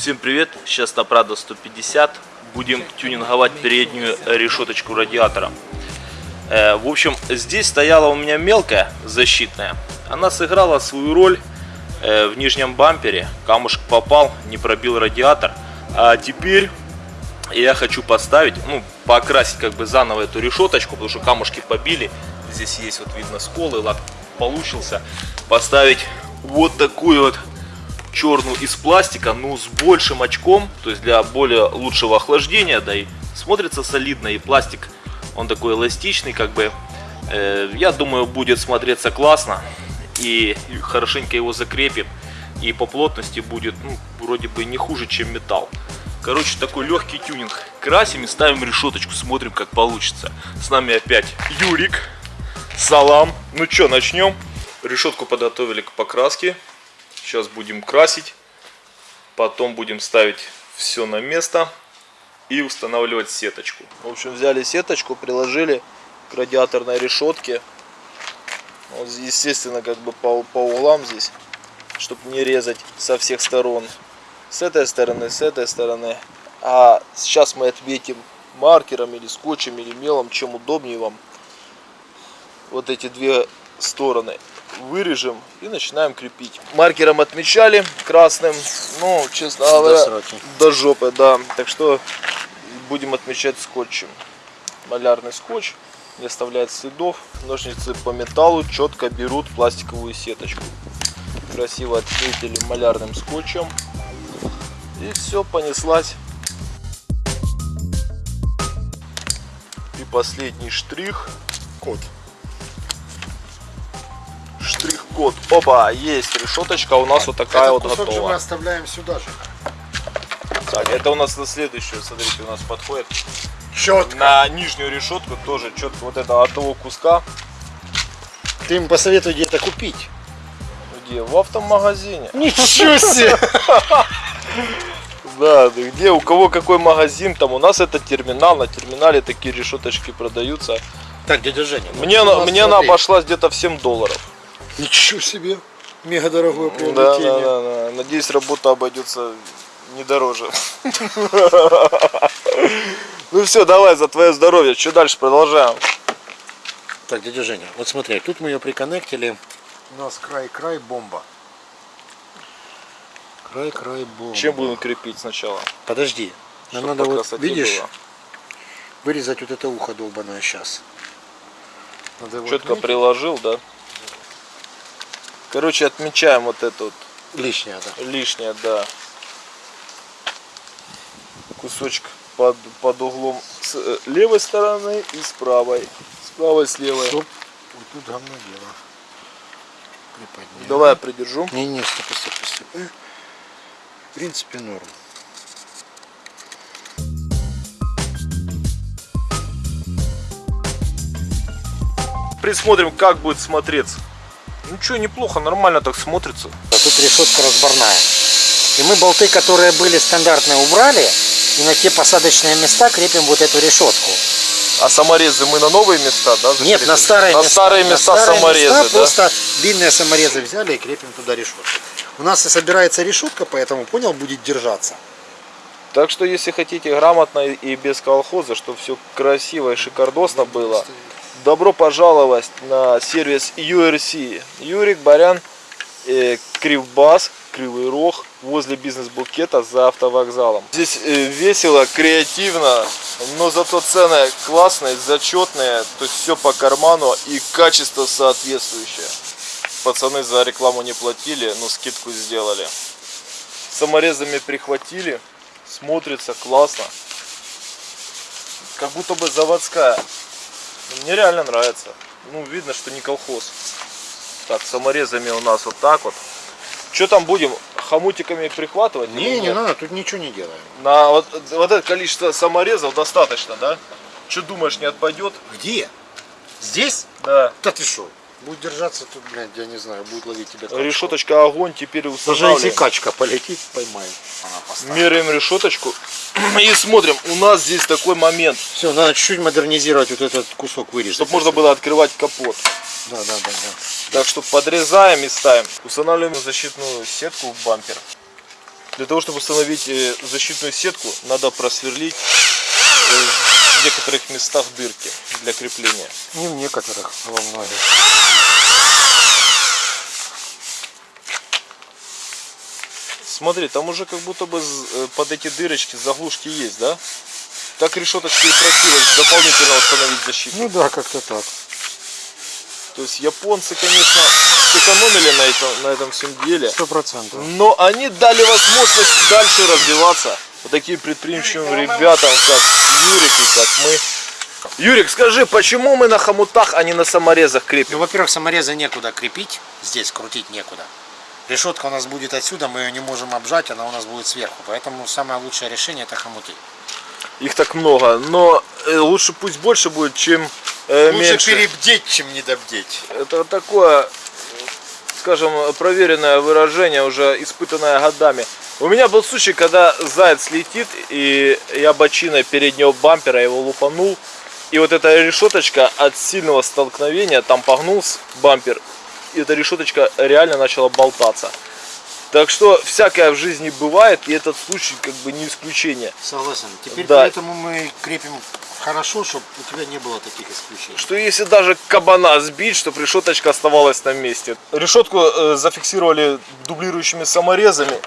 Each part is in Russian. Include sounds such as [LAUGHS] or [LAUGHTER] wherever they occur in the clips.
Всем привет! Сейчас на Prado 150 будем тюнинговать переднюю решеточку радиатора. Э, в общем, здесь стояла у меня мелкая защитная. Она сыграла свою роль э, в нижнем бампере. Камушек попал, не пробил радиатор. А теперь я хочу поставить, ну, покрасить как бы заново эту решеточку, потому что камушки побили. Здесь есть, вот видно, сколы, лак получился. Поставить вот такую вот черную из пластика, но с большим очком, то есть для более лучшего охлаждения, да и смотрится солидно, и пластик, он такой эластичный, как бы, э, я думаю, будет смотреться классно, и хорошенько его закрепим, и по плотности будет, ну, вроде бы не хуже, чем металл. Короче, такой легкий тюнинг. Красим и ставим решеточку, смотрим, как получится. С нами опять Юрик. Салам. Ну что, начнем. Решетку подготовили к покраске. Сейчас будем красить. Потом будем ставить все на место и устанавливать сеточку. В общем, взяли сеточку, приложили к радиаторной решетке. Вот, естественно, как бы по, по углам здесь, чтобы не резать со всех сторон. С этой стороны, с этой стороны. А сейчас мы отметим маркером или скотчем или мелом, чем удобнее вам. Вот эти две стороны вырежем и начинаем крепить. Маркером отмечали красным, ну, честно говоря, до, до жопы, да. Так что будем отмечать скотчем. Малярный скотч не оставляет следов. Ножницы по металлу четко берут пластиковую сеточку. Красиво отметили малярным скотчем. И все, понеслась. И последний штрих. Код штрих-код. Опа, есть решеточка у нас вот такая Этот вот готова. же мы оставляем сюда же. Так, это у нас на следующую, смотрите, у нас подходит. Четко. На нижнюю решетку тоже четко вот это от того куска. Ты им посоветуй где-то купить. Где? В автомагазине. Ничего [LAUGHS] себе! Да, где у кого какой магазин, там у нас это терминал, на терминале такие решеточки продаются. Так, дядя Женя. вот Мне, она- нас, мне она смотри. обошлась где-то в 7 долларов. Ничего себе. Мега дорогое Да, приобретение. да, да, да. Надеюсь, работа обойдется не дороже. [LAUGHS] Ну все, давай за твое здоровье. Что дальше продолжаем? Так, дядя Женя, вот смотри, тут мы ее приконнектили. У нас край-край бомба. Край-край бомба. Чем будем крепить сначала? Подожди. Нам Чтоб надо вот, красоте видишь, было. вырезать вот это ухо долбаное сейчас. Надо Четко приложил, да? Короче, отмечаем вот это вот Лишнее, да. лишнее, да. Кусочек под, под углом с э, левой стороны и с правой. С правой, с левой. Стоп. Вот тут говно дело. Приподнял. Давай я придержу. Не, не, стоп, стоп, стоп. Э, В принципе, норм. Присмотрим, как будет смотреться. Ну что, неплохо, нормально так смотрится. А тут решетка разборная. И мы болты, которые были стандартные, убрали. И на те посадочные места крепим вот эту решетку. А саморезы мы на новые места, да? Нет, закрепим? на старые на места. старые На места старые саморезы, места да? Просто длинные саморезы взяли и крепим туда решетку. У нас и собирается решетка, поэтому, понял, будет держаться. Так что, если хотите грамотно и без колхоза, чтобы все красиво и шикардосно было, добро пожаловать на сервис URC. Юрик Барян, э, Кривбас, Кривый Рог, возле бизнес-букета за автовокзалом. Здесь э, весело, креативно, но зато цены классные, зачетные, то есть все по карману и качество соответствующее. Пацаны за рекламу не платили, но скидку сделали. Саморезами прихватили, смотрится классно. Как будто бы заводская. Мне реально нравится. Ну, видно, что не колхоз. Так, саморезами у нас вот так вот. Что там будем? Хомутиками прихватывать? Не, не надо, тут ничего не делаем. На вот, вот это количество саморезов достаточно, да? Что думаешь, не отпадет? Где? Здесь? Да. Да ты шо? Будет держаться тут, блядь, я не знаю, будет ловить тебя. качка. Решеточка огонь, теперь Даже если устанавливаем. качка полетит. Она поставит. Меряем решеточку и смотрим. У нас здесь такой момент, Все, надо чуть-чуть модернизировать вот этот кусок вырезать. чтобы можно было открывать капот. Да, да, да, да. Так что подрезаем и ставим. Устанавливаем защитную сетку в бампер. Для того, чтобы установить э, защитную сетку, надо просверлить э, в некоторых местах дырки для крепления. Не в некоторых, а во многих. Смотри, там уже как будто бы э, под эти дырочки заглушки есть, да? Так решеточка и просилась дополнительно установить защиту. Ну да, как-то так. То есть японцы, конечно, сэкономили на этом, на этом всем деле. Сто процентов. Но они дали возможность дальше развиваться вот таким предприимчивым ребятам, как Юрик и как мы. Юрик, скажи, почему мы на хомутах, а не на саморезах крепим? Ну, во-первых, самореза некуда крепить, здесь крутить некуда. Решетка у нас будет отсюда, мы ее не можем обжать, она у нас будет сверху. Поэтому самое лучшее решение это хомуты. Их так много, но э, лучше пусть больше будет, чем э, меньше. перебдеть, чем недобдеть. Это такое, скажем, проверенное выражение, уже испытанное годами. У меня был случай, когда заяц летит, и я бочиной переднего бампера его лупанул. И вот эта решеточка от сильного столкновения, там погнулся бампер, и эта решеточка реально начала болтаться. Так что всякое в жизни бывает, и этот случай как бы не исключение. Согласен. Теперь Да. поэтому мы крепим хорошо, чтобы у тебя не было таких исключений. Что если даже кабана сбить, чтобы решеточка оставалась на месте. Решетку э, зафиксировали дублирующими саморезами.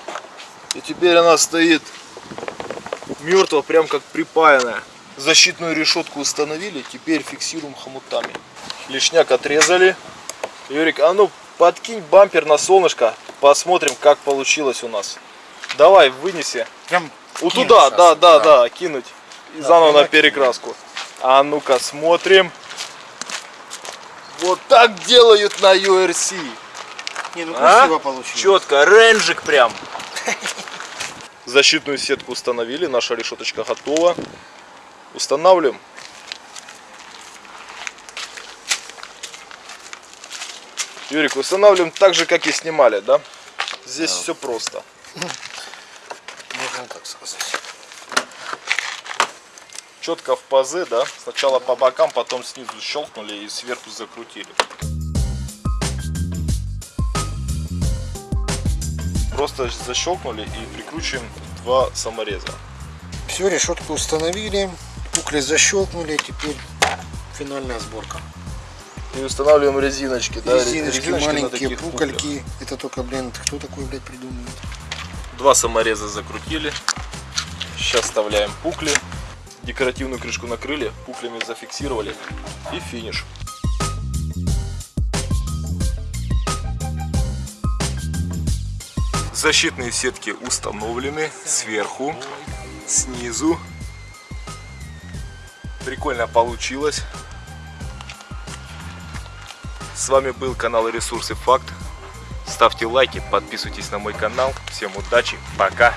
И теперь она стоит мертво, прям как припаянная. Защитную решетку установили, теперь фиксируем хомутами. Лишняк отрезали. Юрик, а ну подкинь бампер на солнышко, посмотрим, как получилось у нас. Давай, вынеси. Прям Вот кину туда, щас, да, да, да, кинуть. И Да, заново на перекраску. А ну-ка смотрим. Вот так делают на URC. Не, ну А? красиво получилось. Четко, ренжик прям. Защитную сетку установили, наша решеточка готова. Устанавливаем. Юрик, устанавливаем так же, как и снимали, да? Здесь все просто. Можно так сказать. четко в пазы, да? Сначала по бокам, потом снизу щелкнули и сверху закрутили. Просто защелкнули и прикручиваем два самореза. Все, решетку установили, пукли защелкнули, теперь финальная сборка. И устанавливаем резиночки, да? Резиночки, маленькие таких пуклях. пукольки. Это только, блин, кто такой, блядь, придумывает? Два самореза закрутили. Сейчас вставляем пукли. Декоративную крышку накрыли, пуклями зафиксировали. И финиш. Защитные сетки установлены сверху, снизу. Прикольно получилось. С вами был канал Ресурсы Факт. Ставьте лайки, подписывайтесь на мой канал. Всем удачи, пока!